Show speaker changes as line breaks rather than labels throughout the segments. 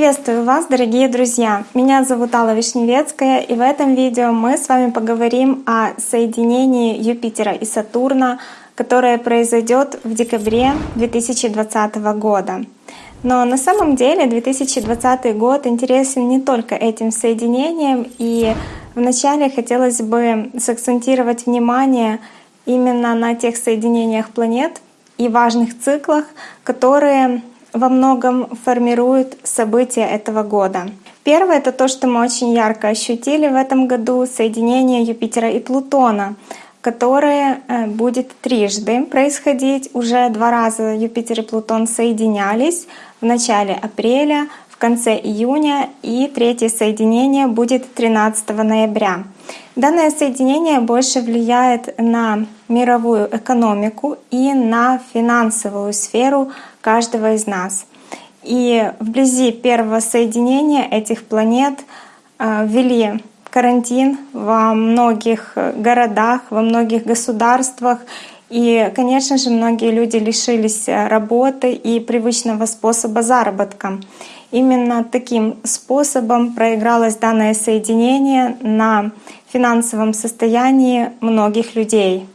Приветствую вас, дорогие друзья! Меня зовут Алла Вишневецкая, и в этом видео мы с вами поговорим о соединении Юпитера и Сатурна, которое произойдет в декабре 2020 года. Но на самом деле 2020 год интересен не только этим соединением, и вначале хотелось бы сакцентировать внимание именно на тех соединениях планет и важных циклах, которые во многом формируют события этого года. Первое — это то, что мы очень ярко ощутили в этом году — соединение Юпитера и Плутона, которое э, будет трижды происходить. Уже два раза Юпитер и Плутон соединялись в начале апреля, в конце июня, и третье соединение будет 13 ноября. Данное соединение больше влияет на мировую экономику и на финансовую сферу каждого из нас. И вблизи первого соединения этих планет э, ввели карантин во многих городах, во многих государствах. И, конечно же, многие люди лишились работы и привычного способа заработка. Именно таким способом проигралось данное соединение на финансовом состоянии многих людей.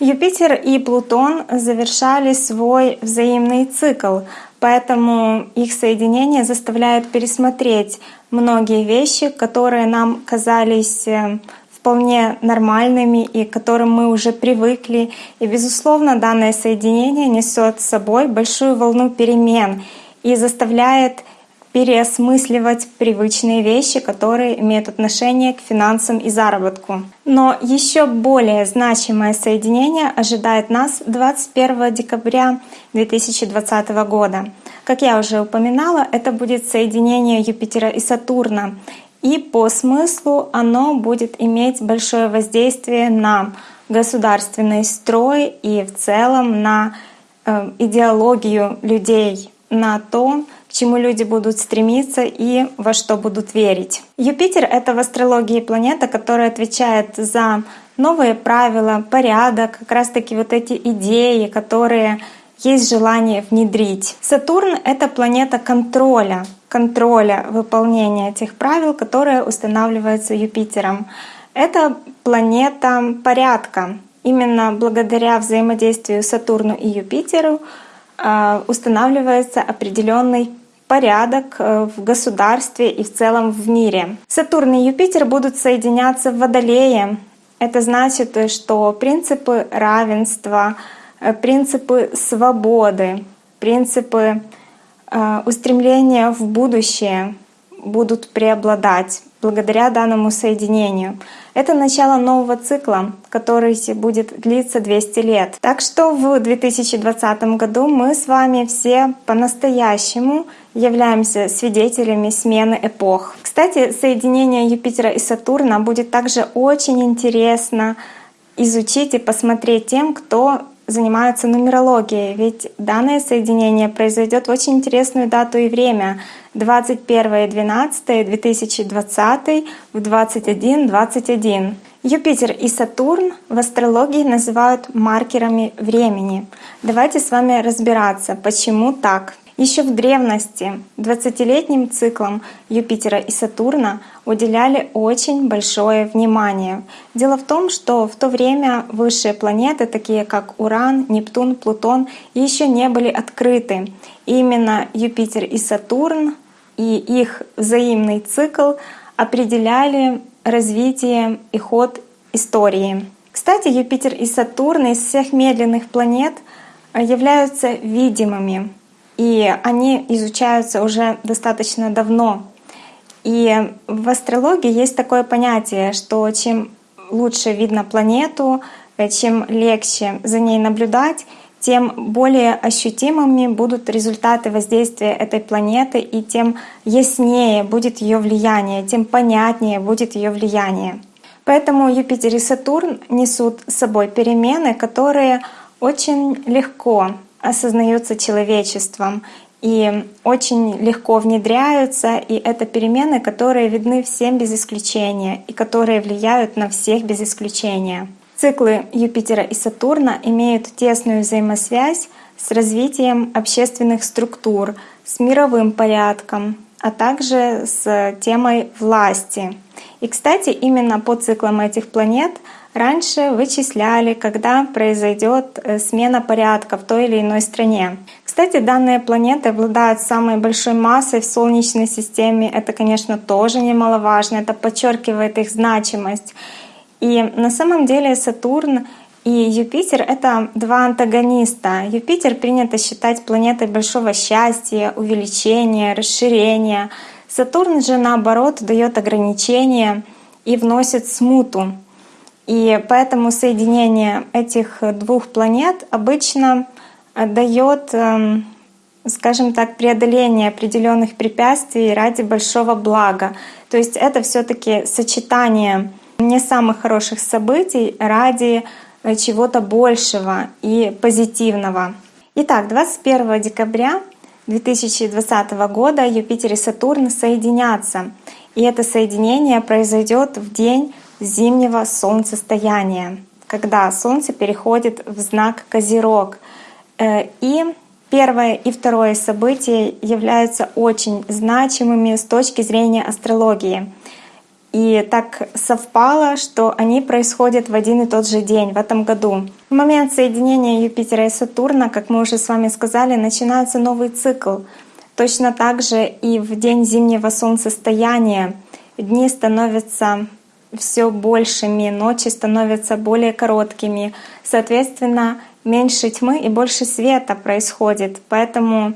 Юпитер и Плутон завершали свой взаимный цикл, поэтому их соединение заставляет пересмотреть многие вещи, которые нам казались э, вполне нормальными и к которым мы уже привыкли. И, безусловно, данное соединение несет с собой большую волну перемен и заставляет переосмысливать привычные вещи, которые имеют отношение к финансам и заработку. Но еще более значимое соединение ожидает нас 21 декабря 2020 года. Как я уже упоминала, это будет соединение Юпитера и Сатурна. И по смыслу оно будет иметь большое воздействие на государственный строй и в целом на э, идеологию людей, на то, чему люди будут стремиться и во что будут верить. Юпитер — это в астрологии планета, которая отвечает за новые правила, порядок, как раз-таки вот эти идеи, которые есть желание внедрить. Сатурн — это планета контроля, контроля выполнения этих правил, которые устанавливаются Юпитером. Это планета порядка. Именно благодаря взаимодействию Сатурну и Юпитеру а, устанавливается определенный порядок э, в государстве и в целом в мире. Сатурн и Юпитер будут соединяться в Водолее. Это значит, что принципы равенства, э, принципы свободы, принципы э, устремления в будущее будут преобладать благодаря данному соединению. Это начало нового цикла, который будет длиться 200 лет. Так что в 2020 году мы с вами все по-настоящему являемся свидетелями смены эпох. Кстати, соединение Юпитера и Сатурна будет также очень интересно изучить и посмотреть тем, кто занимается нумерологией, ведь данное соединение произойдет в очень интересную дату и время 21.12.2020 в 21.21. Юпитер и Сатурн в астрологии называют маркерами времени. Давайте с вами разбираться, почему так. Еще в древности 20-летним циклам Юпитера и Сатурна уделяли очень большое внимание. Дело в том, что в то время высшие планеты, такие как Уран, Нептун, Плутон, еще не были открыты. И именно Юпитер и Сатурн и их взаимный цикл определяли развитие и ход истории. Кстати, Юпитер и Сатурн из всех медленных планет являются видимыми и они изучаются уже достаточно давно. И в астрологии есть такое понятие, что чем лучше видно планету, э, чем легче за ней наблюдать, тем более ощутимыми будут результаты воздействия этой планеты, и тем яснее будет ее влияние, тем понятнее будет ее влияние. Поэтому Юпитер и Сатурн несут с собой перемены, которые очень легко осознаются человечеством и очень легко внедряются, и это перемены, которые видны всем без исключения и которые влияют на всех без исключения. Циклы Юпитера и Сатурна имеют тесную взаимосвязь с развитием общественных структур, с мировым порядком, а также с темой власти. И, кстати, именно по циклам этих планет раньше вычисляли, когда произойдет э, смена порядка в той или иной стране. Кстати, данные планеты обладают самой большой массой в Солнечной системе. Это, конечно, тоже немаловажно. Это подчеркивает их значимость. И на самом деле Сатурн и Юпитер — это два антагониста. Юпитер принято считать планетой большого счастья, увеличения, расширения. Сатурн же, наоборот, дает ограничения и вносит смуту. И поэтому соединение этих двух планет обычно дает, эм, скажем так, преодоление определенных препятствий ради большого блага. То есть это все-таки сочетание не самых хороших событий ради э, чего-то большего и позитивного. Итак, 21 декабря 2020 года Юпитер и Сатурн соединятся. И это соединение произойдет в день зимнего солнцестояния, когда Солнце переходит в знак Козерог. Э, и первое и второе событие являются очень значимыми с точки зрения астрологии. И так совпало, что они происходят в один и тот же день в этом году. В момент соединения Юпитера и Сатурна, как мы уже с вами сказали, начинается новый цикл. Точно так же и в день зимнего солнцестояния дни становятся все большими, ночи становятся более короткими. Соответственно, меньше тьмы и больше света происходит. Поэтому,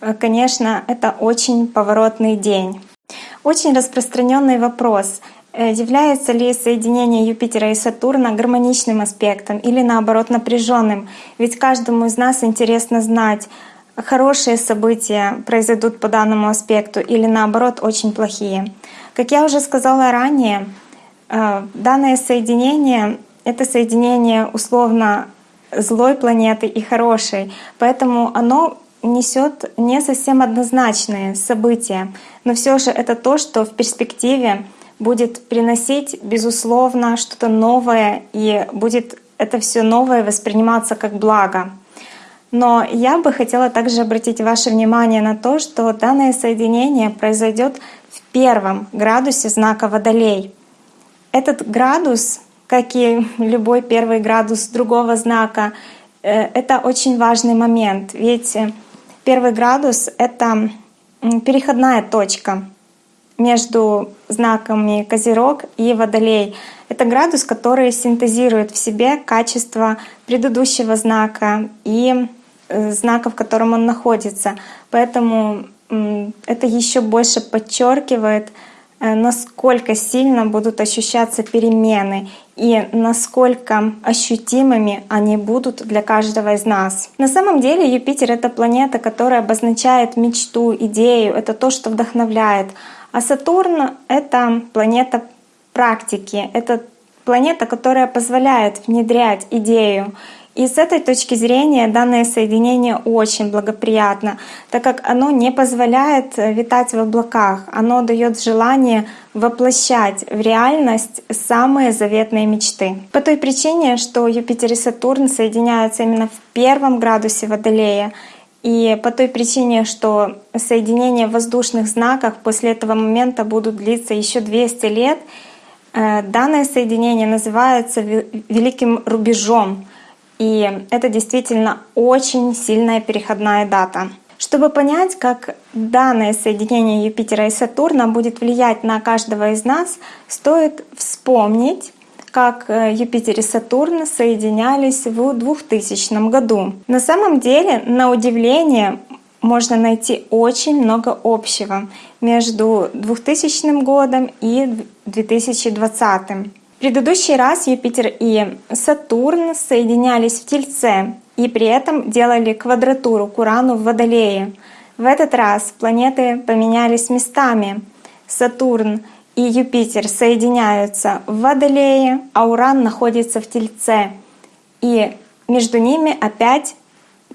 э, конечно, это очень поворотный день. Очень распространенный вопрос. Э, является ли соединение Юпитера и Сатурна гармоничным аспектом или наоборот напряженным? Ведь каждому из нас интересно знать, хорошие события произойдут по данному аспекту или наоборот очень плохие. Как я уже сказала ранее, данное соединение — это соединение условно злой планеты и хорошей, поэтому оно несет не совсем однозначные события, но все же это то, что в перспективе будет приносить, безусловно, что-то новое, и будет это все новое восприниматься как благо. Но я бы хотела также обратить ваше внимание на то, что данное соединение произойдет в первом градусе знака Водолей. Этот градус, как и любой первый градус другого знака, э, это очень важный момент, ведь Первый градус — это переходная точка между знаками Козерог и Водолей. Это градус, который синтезирует в себе качество предыдущего знака и э, знака, в котором он находится. Поэтому это еще больше подчеркивает Э, насколько сильно будут ощущаться перемены и насколько ощутимыми они будут для каждого из нас. На самом деле Юпитер — это планета, которая обозначает мечту, идею, это то, что вдохновляет. А Сатурн — это планета практики, это планета, которая позволяет внедрять идею. И с этой точки зрения данное соединение очень благоприятно, так как оно не позволяет э, витать в облаках, оно дает желание воплощать в реальность самые заветные мечты. По той причине, что Юпитер и Сатурн соединяются именно в первом градусе Водолея, и по той причине, что соединения в воздушных знаках после этого момента будут длиться еще 200 лет, э, данное соединение называется великим рубежом. И это действительно очень сильная переходная дата. Чтобы понять, как данное соединение Юпитера и Сатурна будет влиять на каждого из нас, стоит вспомнить, как э, Юпитер и Сатурн соединялись в 2000 году. На самом деле, на удивление, можно найти очень много общего между 2000 годом и 2020 предыдущий раз Юпитер и Сатурн соединялись в Тельце и при этом делали квадратуру к Урану в Водолее. В этот раз планеты поменялись местами. Сатурн и Юпитер соединяются в Водолее, а Уран находится в Тельце. И между ними опять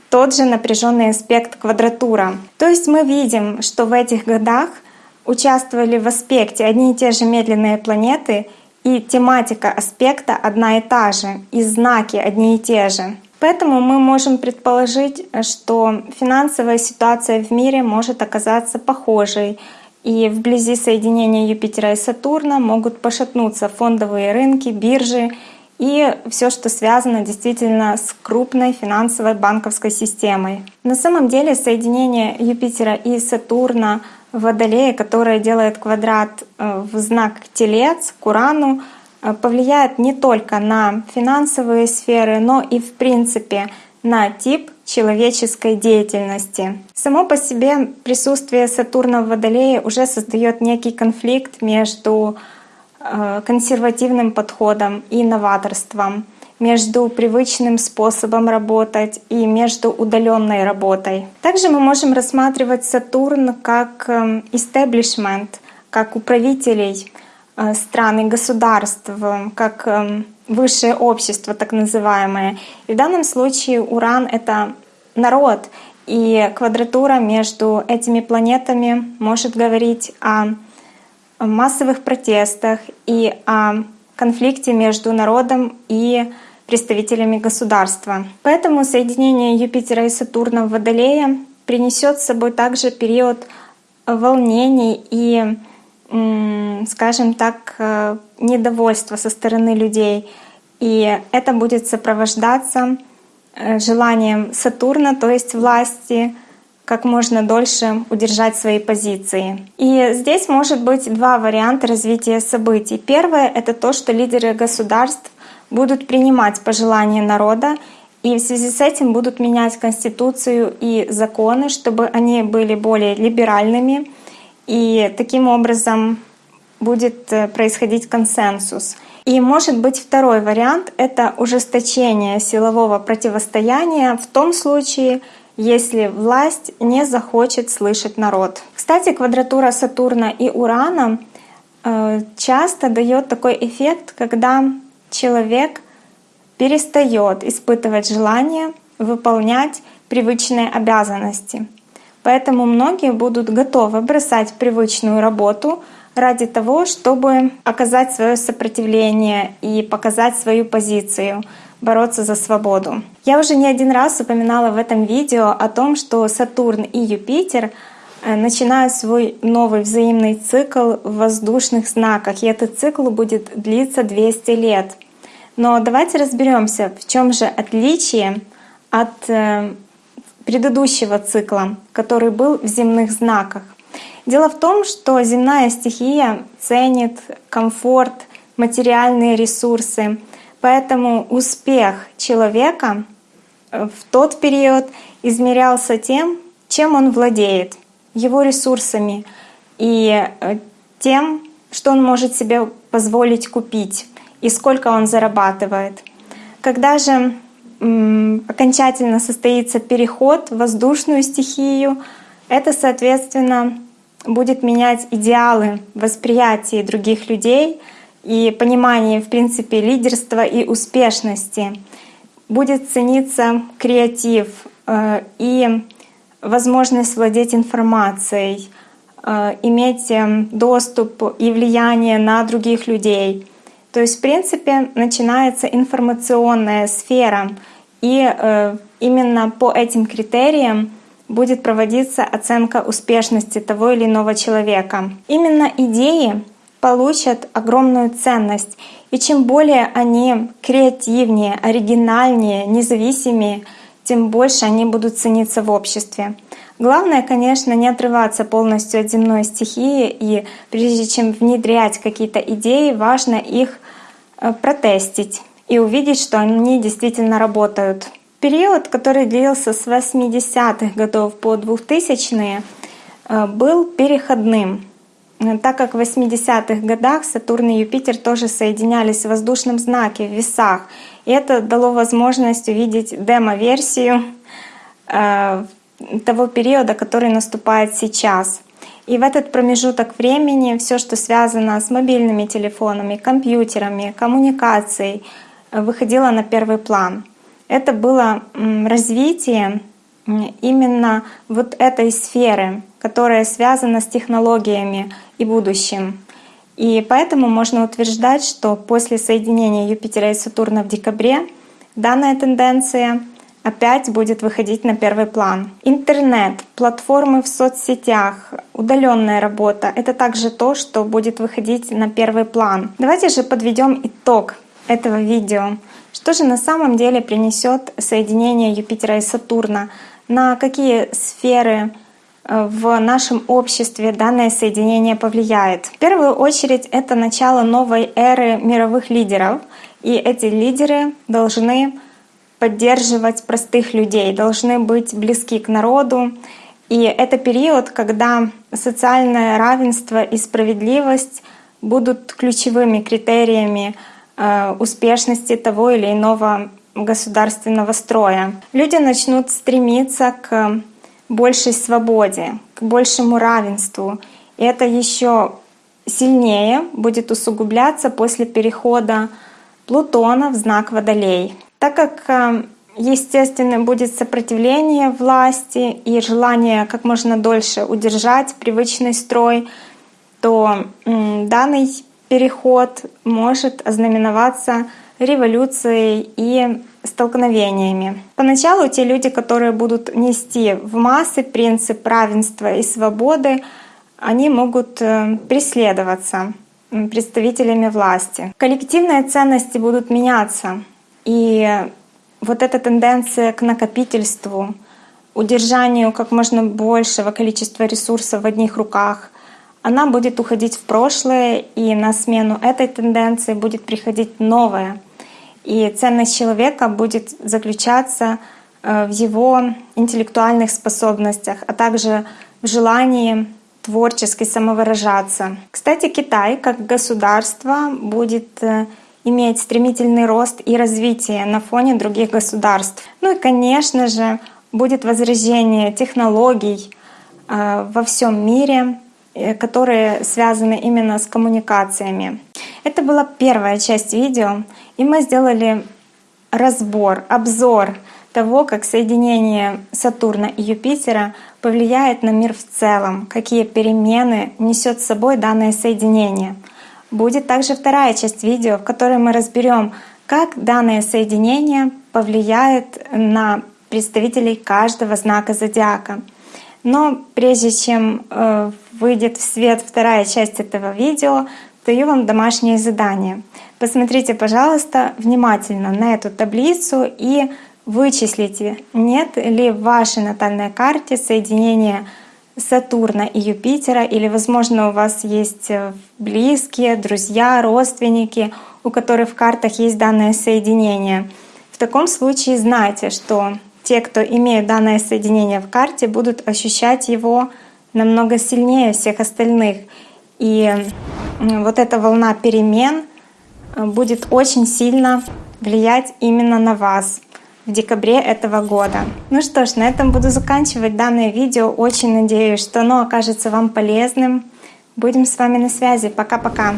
тот же напряженный аспект квадратура. То есть мы видим, что в этих годах участвовали в аспекте одни и те же медленные планеты — и тематика аспекта одна и та же, и знаки одни и те же. Поэтому мы можем предположить, что финансовая ситуация в мире может оказаться похожей, И вблизи соединения Юпитера и Сатурна могут пошатнуться фондовые рынки, биржи и все, что связано действительно с крупной финансовой банковской системой. На самом деле соединение Юпитера и Сатурна в Водолее, которое делает квадрат э, в знак Телец к Урану, э, повлияет не только на финансовые сферы, но и в принципе на тип человеческой деятельности. Само по себе присутствие Сатурна в Водолее уже создает некий конфликт между Э, консервативным подходом и новаторством, между привычным способом работать и между удаленной работой. Также мы можем рассматривать Сатурн как истеблишмент, эм, как управителей э, стран и государств, как эм, высшее общество так называемое. И в данном случае Уран — это народ, и квадратура между этими планетами может говорить о массовых протестах и о конфликте между народом и представителями государства. Поэтому соединение Юпитера и Сатурна в Водолее принесет с собой также период волнений и, скажем так, э, недовольства со стороны людей. И это будет сопровождаться э, желанием Сатурна, то есть власти, как можно дольше удержать свои позиции. И здесь может быть два варианта развития событий. Первое — это то, что лидеры государств будут принимать пожелания народа и в связи с этим будут менять Конституцию и законы, чтобы они были более либеральными. И таким образом будет э, происходить консенсус. И может быть второй вариант — это ужесточение силового противостояния в том случае, если власть не захочет слышать народ. Кстати, квадратура Сатурна и Урана э, часто дает такой эффект, когда человек перестает испытывать желание выполнять привычные обязанности. Поэтому многие будут готовы бросать привычную работу ради того, чтобы оказать свое сопротивление и показать свою позицию бороться за свободу. Я уже не один раз упоминала в этом видео о том, что Сатурн и Юпитер э, начинают свой новый взаимный цикл в воздушных знаках, и этот цикл будет длиться 200 лет. Но давайте разберемся, в чем же отличие от э, предыдущего цикла, который был в земных знаках. Дело в том, что земная стихия ценит комфорт, материальные ресурсы, Поэтому успех человека э, в тот период измерялся тем, чем он владеет, его ресурсами и э, тем, что он может себе позволить купить и сколько он зарабатывает. Когда же окончательно состоится переход в воздушную стихию, это, соответственно, будет менять идеалы восприятия других людей — и понимании, в принципе, лидерства и успешности. Будет цениться креатив э, и возможность владеть информацией, э, иметь эм, доступ и влияние на других людей. То есть, в принципе, начинается информационная сфера, и э, именно по этим критериям будет проводиться оценка успешности того или иного человека. Именно идеи получат огромную ценность. И чем более они креативнее, оригинальнее, независимее, тем больше они будут цениться в обществе. Главное, конечно, не отрываться полностью от земной стихии, и прежде чем внедрять какие-то идеи, важно их э, протестить и увидеть, что они действительно работают. Период, который длился с 80-х годов по 2000-е, э, был переходным. Так как в 80-х годах Сатурн и Юпитер тоже соединялись в воздушном знаке, в весах, и это дало возможность увидеть демо-версию э, того периода, который наступает сейчас. И в этот промежуток времени все, что связано с мобильными телефонами, компьютерами, коммуникацией, выходило на первый план. Это было развитие именно вот этой сферы, которая связана с технологиями и будущим. И поэтому можно утверждать, что после соединения Юпитера и Сатурна в декабре данная тенденция опять будет выходить на первый план. Интернет, платформы в соцсетях, удаленная работа — это также то, что будет выходить на первый план. Давайте же подведем итог этого видео. Что же на самом деле принесет соединение Юпитера и Сатурна? На какие сферы э, в нашем обществе данное соединение повлияет? В первую очередь это начало новой эры мировых лидеров, и эти лидеры должны поддерживать простых людей, должны быть близки к народу. И это период, когда социальное равенство и справедливость будут ключевыми критериями э, успешности того или иного государственного строя. Люди начнут стремиться к большей свободе, к большему равенству. И это еще сильнее будет усугубляться после перехода Плутона в знак Водолей. Так как э, естественно будет сопротивление власти и желание как можно дольше удержать привычный строй, то данный переход может ознаменоваться революцией и столкновениями. Поначалу те люди, которые будут нести в массы принцип равенства и свободы, они могут э, преследоваться представителями власти. Коллективные ценности будут меняться, и вот эта тенденция к накопительству, удержанию как можно большего количества ресурсов в одних руках, она будет уходить в прошлое, и на смену этой тенденции будет приходить новая. И ценность человека будет заключаться э, в его интеллектуальных способностях, а также в желании творчески самовыражаться. Кстати, Китай как государство будет э, иметь стремительный рост и развитие на фоне других государств. Ну и, конечно же, будет возрождение технологий э, во всем мире, которые связаны именно с коммуникациями. Это была первая часть видео, и мы сделали разбор, обзор того, как соединение Сатурна и Юпитера повлияет на мир в целом, какие перемены несет с собой данное соединение — Будет также вторая часть видео, в которой мы разберем, как данное соединение повлияет на представителей каждого знака зодиака. Но прежде чем э, выйдет в свет вторая часть этого видео, даю вам домашнее задание. Посмотрите, пожалуйста, внимательно на эту таблицу и вычислите, нет ли в вашей натальной карте соединения Сатурна и Юпитера, или, возможно, у вас есть э, близкие, друзья, родственники, у которых в картах есть данное соединение. В таком случае знайте, что те, кто имеют данное соединение в карте, будут ощущать его намного сильнее всех остальных. И вот эта волна перемен э, будет очень сильно влиять именно на вас в декабре этого года. Ну что ж, на этом буду заканчивать данное видео. Очень надеюсь, что оно окажется вам полезным. Будем с вами на связи. Пока-пока.